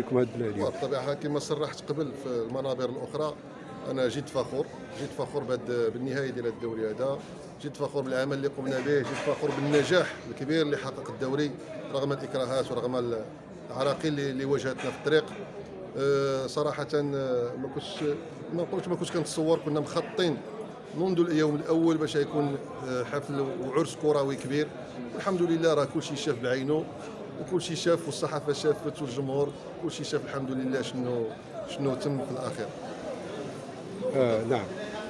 لكم اليوم؟ بالطبيعة كما صرحت قبل في المنابر الأخرى أنا جد فخور جد فخور بالنهاية ديال الدوري هذا. جد فخور بالعمل اللي قمنا به جد فخور بالنجاح الكبير اللي حقق الدوري رغم الإكراهات ورغم العراقيل اللي واجهتنا في الطريق. أه، صراحة أه، ما كنتش ما نقولش ما كنتش كنتصور كنا مخططين منذ اليوم الأول باش يكون أه، حفل وعرس كروي كبير. الحمد لله راه كل شيء شاف بعينه وكل شيء شاف والصحافة شافت والجمهور كل شيء شاف الحمد لله شنو شنو تم في الأخير. آه نعم.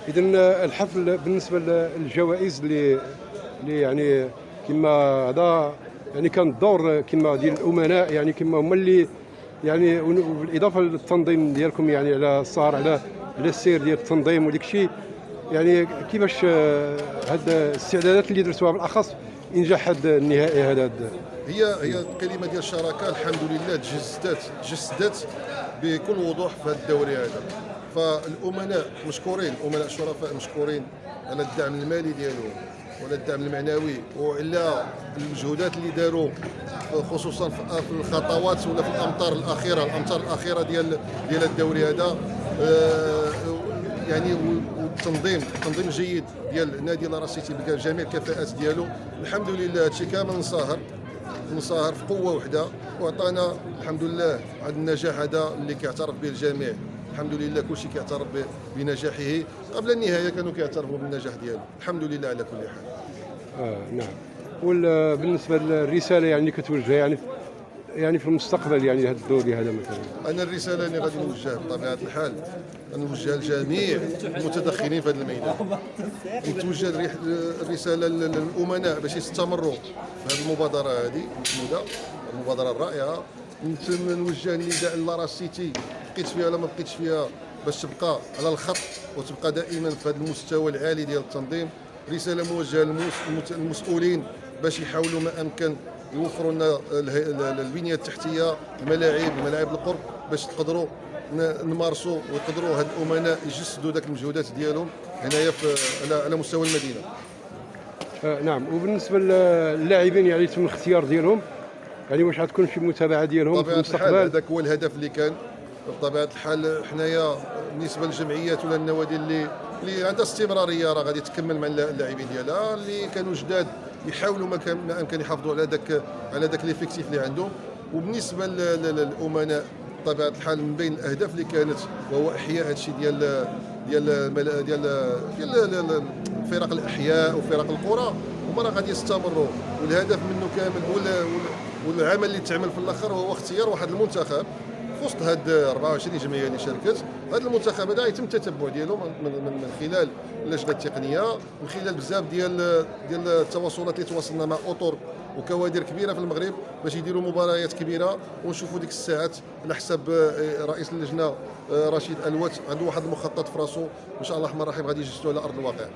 اذا الحفل بالنسبة للجوائز اللي اللي يعني كما هذا يعني كان الدور كما ديال الأمناء يعني كما هما اللي يعني بالإضافة للتنظيم ديالكم يعني على السهر على على السير ديال التنظيم وديك الشيء يعني كيفاش آه، هاد الاستعدادات اللي درتوها بالأخص انجاح هذا النهائي هذا. هي هي الكلمة ديال الشراكه الحمد لله تجسدت تجسدت بكل وضوح في هذا الدوري هذا. فالأمناء مشكورين الامناء الشرفاء مشكورين على الدعم المالي ديالهم وعلى الدعم المعنوي وعلى المجهودات اللي داروا خصوصا في الخطوات ولا في الأمطار الأخيرة الأمطار الأخيرة ديال ديال الدوري هذا. آه، يعني والتنظيم تنظيم جيد ديال نادي لاراس سيتي بجميع الكفاءات ديالو. الحمد لله هادشي كامل نصاهر نصاهر في قوة وحدة. وعطانا الحمد لله هذا النجاح هذا اللي كيعترف به الجميع. الحمد لله كل شيء كيعترف بنجاحه. قبل النهاية كانوا كيعترفوا بالنجاح ديالو. الحمد لله على كل حال. آه نعم. وبالنسبه للرسالة يعني كتوجهها يعني يعني في المستقبل يعني هذا الدوري هذا مثلا؟ أنا الرسالة اللي غادي نوجهها بطبيعة الحال نوجهها لجميع المتدخلين في هذا الميدان. نتوجه الرسالة للأمناء باش يستمروا في هذه المبادرة هذه المحموده المبادرة الرائعة. نوجه النداء للاراس سيتي بقيت فيها ولا ما بقيتش فيها باش تبقى على الخط وتبقى دائما في هذا المستوى العالي ديال التنظيم. رسالة موجهة للمسؤولين باش يحاولوا ما أمكن يوفروا لنا البنية التحتية الملاعب الملاعب القرب باش تقدروا نمارسوا ويقدروا هاد الأمناء يجسدوا ذاك المجهودات ديالهم هنايا على على مستوى المدينة. آه نعم. وبالنسبة للاعبين يعني تم الاختيار ديالهم يعني واش غتكون شي متابعة ديالهم في المستقبل؟ هذاك هو الهدف اللي كان. بطبيعة الحال حنايا بالنسبة للجمعيات ولا النوادي اللي اللي عندها استمرارية راه غادي تكمل مع اللاعبين ديالها اللي كانوا جداد يحاولوا ما أمكن يحافظوا على ذاك على ذاك ليفيكتيف اللي عندهم. وبالنسبة للأمناء بطبيعة الحال من بين الأهداف اللي كانت وهو إحياء هذا الشيء ديال ديال ديال ديال فرق الأحياء وفرق القرى هما راه غادي يستمروا. والهدف منه كامل والعمل اللي تعمل في الآخر هو اختيار واحد المنتخب. في وسط هاد 24 جمعية اللي شاركت هذا المنتخب هذا يتم التتبع ديالو من, من, من خلال اللجنة التقنية من خلال بزاف ديال ديال التواصلات اللي تواصلنا مع أطر وكوادر كبيرة في المغرب باش يديروا مباريات كبيرة. ونشوفوا ديك الساعات على حسب آه، رئيس اللجنة آه، رشيد الوات عنده واحد المخطط في راسو. إن شاء الله الرحمن الرحيم غادي يجسدوا على أرض الواقع.